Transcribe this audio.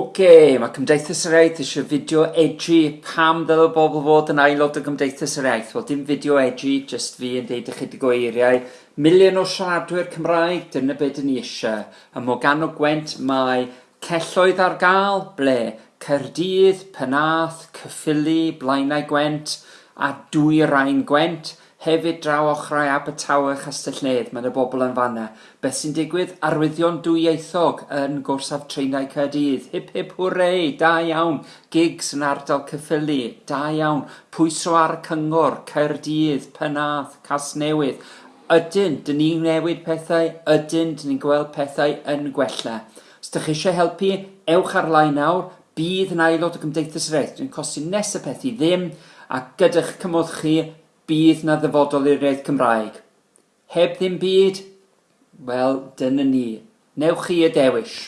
Oce, mae Cymdeithas yr Iaith eisiau fideo edru pam ddylai bobl fod yn aelod o Gymdeithas yr Iaith. Wel, dim fideo edru, just fi yn deud ychydig o eiriau. Milion o siaradwyr Cymraeg, dyna beth ni eisiau. Ym o Gwent mae celloedd ar gael, ble Cerdydd, Penath, Cyffili, Blaenau Gwent a Dwy Rhain Gwent. Hefyd draw ochrau Abertawe Castell Nedd, mae y bobl yn fanna. Beth sy'n digwydd? Arwyddion dwyieithog yn gorsaf treinau Caerdydd. Hip hip hwrei, da iawn. Gigs yn ardal Caerffili, da iawn. Pwyso ar cyngor, Caerdydd, Penath, Casnewydd. Ydyn, dyn ni'n newid pethau, ydyn, dyn ni'n gweld pethau yn gwella. Os ydych chi eisiau helpu, ewch ar-lein nawr, bydd yn aelod o Gymdeithas yr eith. Dwi'n costi nes y peth i ddim, a gyda'ch cymwth chi, bydd na ddyfodol i'r iaith Cymraeg. Heb ddim byd, wel dyna ni. Newch chi y dewish.